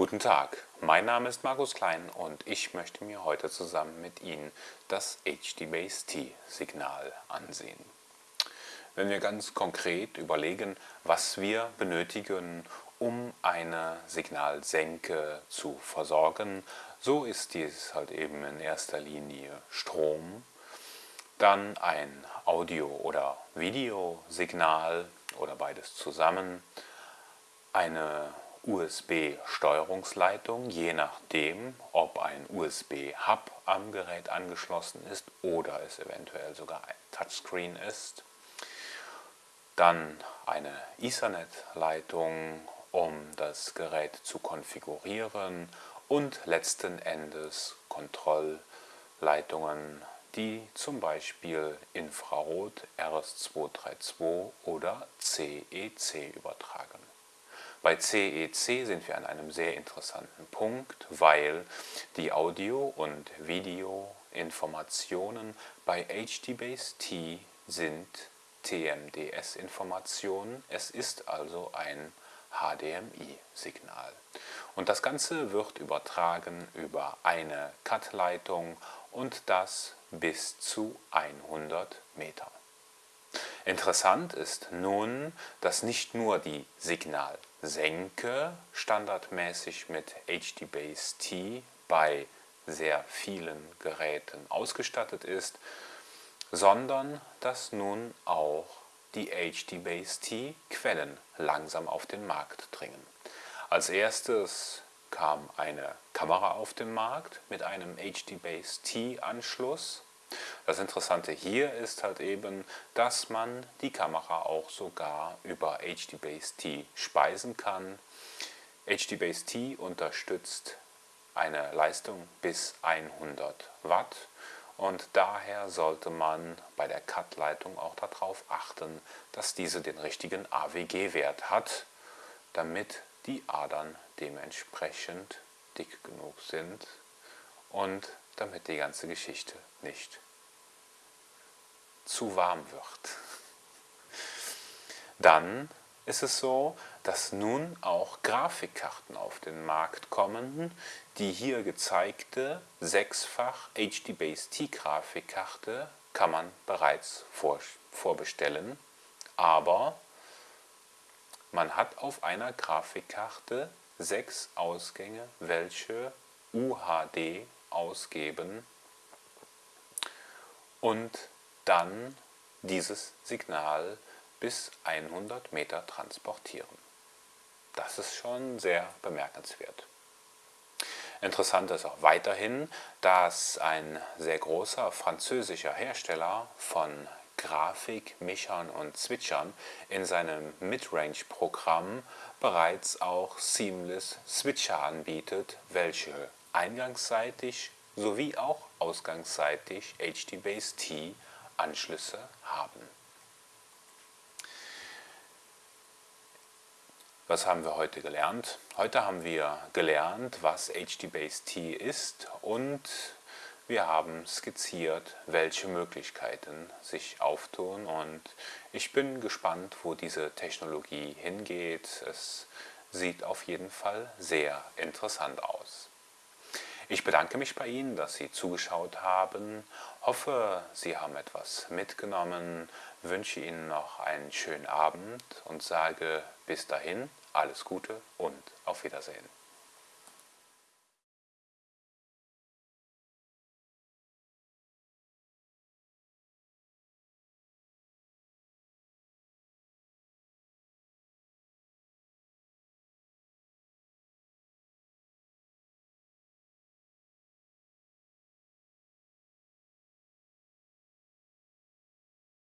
Guten Tag, mein Name ist Markus Klein und ich möchte mir heute zusammen mit Ihnen das HD-Base-T-Signal ansehen. Wenn wir ganz konkret überlegen, was wir benötigen, um eine Signalsenke zu versorgen, so ist dies halt eben in erster Linie Strom, dann ein Audio- oder Videosignal oder beides zusammen, eine USB-Steuerungsleitung, je nachdem, ob ein USB-Hub am Gerät angeschlossen ist oder es eventuell sogar ein Touchscreen ist. Dann eine Ethernet-Leitung, um das Gerät zu konfigurieren und letzten Endes Kontrollleitungen, die zum Beispiel Infrarot RS232 oder CEC übertragen. Bei CEC sind wir an einem sehr interessanten Punkt, weil die Audio- und Videoinformationen bei HDBaseT sind TMDS-Informationen. Es ist also ein HDMI-Signal. Und das Ganze wird übertragen über eine CAT-Leitung und das bis zu 100 Meter. Interessant ist nun, dass nicht nur die Signalsenke standardmäßig mit HDBaseT bei sehr vielen Geräten ausgestattet ist, sondern dass nun auch die HDBaseT-Quellen langsam auf den Markt dringen. Als erstes kam eine Kamera auf den Markt mit einem HDBaseT-Anschluss das Interessante hier ist halt eben, dass man die Kamera auch sogar über HDBaseT speisen kann. HDBaseT unterstützt eine Leistung bis 100 Watt und daher sollte man bei der CAT-Leitung auch darauf achten, dass diese den richtigen AWG-Wert hat, damit die Adern dementsprechend dick genug sind und damit die ganze Geschichte nicht zu warm wird. Dann ist es so, dass nun auch Grafikkarten auf den Markt kommen. Die hier gezeigte sechsfach HD-Base-T-Grafikkarte kann man bereits vor, vorbestellen, aber man hat auf einer Grafikkarte sechs Ausgänge, welche UHD ausgeben und dann dieses Signal bis 100 Meter transportieren. Das ist schon sehr bemerkenswert. Interessant ist auch weiterhin, dass ein sehr großer französischer Hersteller von Grafikmischern und Switchern in seinem Midrange-Programm bereits auch Seamless Switcher anbietet, welche eingangsseitig sowie auch ausgangsseitig HDBaseT Anschlüsse haben. Was haben wir heute gelernt? Heute haben wir gelernt, was HDBaseT ist und wir haben skizziert, welche Möglichkeiten sich auftun und ich bin gespannt, wo diese Technologie hingeht. Es sieht auf jeden Fall sehr interessant aus. Ich bedanke mich bei Ihnen, dass Sie zugeschaut haben, hoffe, Sie haben etwas mitgenommen, wünsche Ihnen noch einen schönen Abend und sage bis dahin alles Gute und auf Wiedersehen.